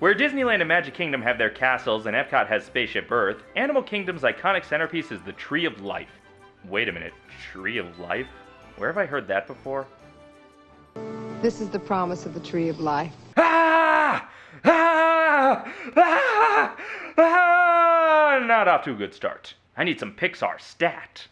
Where Disneyland and Magic Kingdom have their castles and Epcot has Spaceship Earth, Animal Kingdom's iconic centerpiece is the Tree of Life. Wait a minute, Tree of Life? Where have I heard that before? This is the promise of the Tree of Life. Ah! Ah! Ah! Ah! ah! Not off to a good start. I need some Pixar stat.